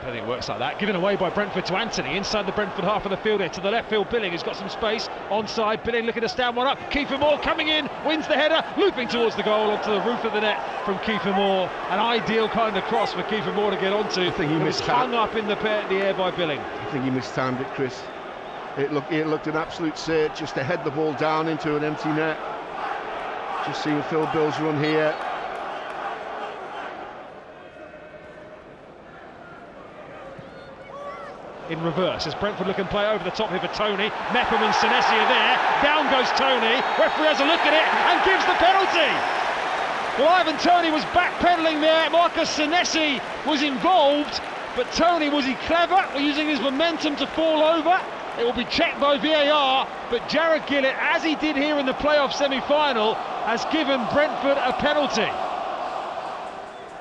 I think it works like that. Given away by Brentford to Anthony, inside the Brentford half of the field here to the left field. Billing has got some space onside. Billing looking to stand one up. Kieffer Moore coming in, wins the header, looping towards the goal onto the roof of the net from Kieffer Moore. An ideal kind of cross for Kieffer Moore to get onto. I think he missed hung up in the, the air by Billing. I think he mistimed it, Chris. It looked, it looked an absolute search just to head the ball down into an empty net. Just seeing Phil Bills run here. In reverse as Brentford look and play over the top here for Toney. Mepham and Senesi are there. Down goes Toney. Referee has a look at it and gives the penalty. Well, Ivan Toney was backpedaling there. Marcos Senesi was involved, but Toney was he clever? Using his momentum to fall over. It will be checked by VAR, but Jarred Gillett, as he did here in the playoff semi-final, has given Brentford a penalty.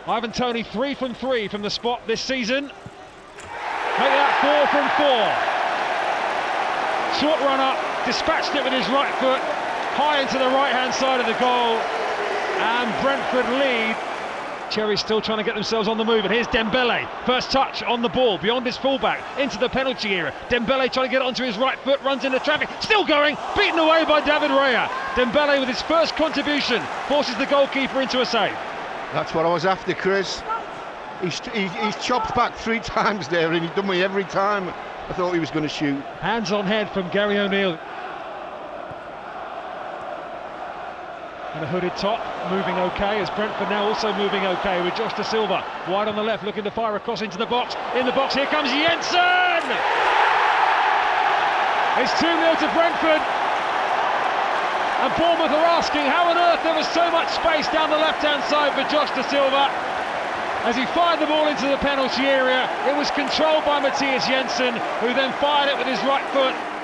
Ivan Toney three from three from the spot this season. Four from four. Short run up, dispatched it with his right foot, high into the right hand side of the goal, and Brentford lead. Cherry still trying to get themselves on the move, and here's Dembele. First touch on the ball, beyond his fullback, into the penalty area. Dembele trying to get it onto his right foot, runs into traffic, still going, beaten away by David Raya. Dembele with his first contribution forces the goalkeeper into a save. That's what I was after, Chris. He's, he's, chopped back three times there and he's done me every time. I thought he was going to shoot. Hands on head from Gary O'Neil. And a hooded top, moving okay, as Brentford now also moving okay with Josh Dasilva. Wide on the left, looking to fire across into the box. In the box, here comes Jensen! It's 2 0 to Brentford. And Bournemouth are asking how on earth there was so much space down the left hand side for Josh Dasilva. As he fired the ball into the penalty area, it was controlled by Mathias Jensen, who then fired it with his right foot